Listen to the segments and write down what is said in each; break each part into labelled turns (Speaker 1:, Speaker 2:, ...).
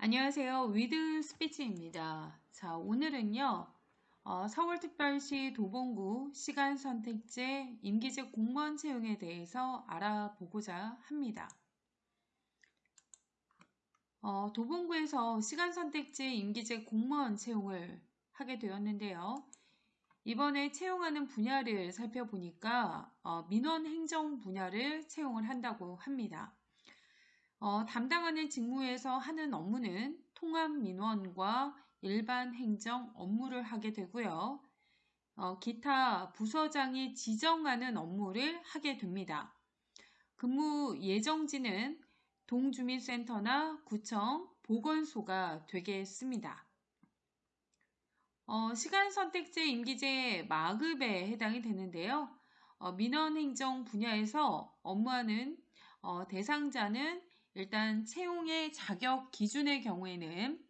Speaker 1: 안녕하세요. 위드 스피치입니다. 자, 오늘은요, 어, 서울특별시 도봉구 시간선택제 임기직 공무원 채용에 대해서 알아보고자 합니다. 어, 도봉구에서 시간선택제 임기직 공무원 채용을 하게 되었는데요. 이번에 채용하는 분야를 살펴보니까 어, 민원 행정 분야를 채용을 한다고 합니다. 어, 담당하는 직무에서 하는 업무는 통합 민원과 일반 행정 업무를 하게 되고요. 어, 기타 부서장이 지정하는 업무를 하게 됩니다. 근무 예정지는 동주민센터나 구청, 보건소가 되겠습니다. 어, 시간 선택제 임기제 마급에 해당이 되는데요. 어, 민원행정 분야에서 업무하는 어, 대상자는 일단 채용의 자격 기준의 경우에는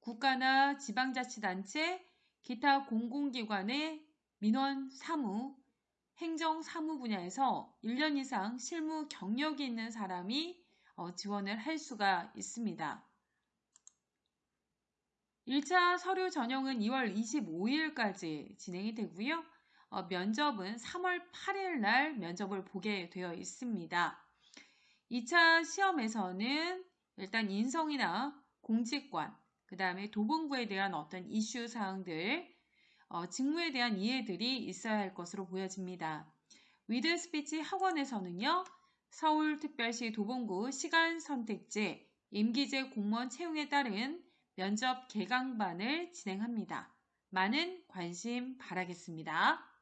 Speaker 1: 국가나 지방자치단체, 기타 공공기관의 민원 사무, 행정 사무 분야에서 1년 이상 실무 경력이 있는 사람이 어, 지원을 할 수가 있습니다. 1차 서류 전형은 2월 25일까지 진행이 되고요. 어, 면접은 3월 8일 날 면접을 보게 되어 있습니다. 2차 시험에서는 일단 인성이나 공직관, 그 다음에 도봉구에 대한 어떤 이슈 사항들, 어, 직무에 대한 이해들이 있어야 할 것으로 보여집니다. 위드 스피치 학원에서는요, 서울특별시 도봉구 시간 선택제 임기제 공무원 채용에 따른 면접 개강반을 진행합니다. 많은 관심 바라겠습니다.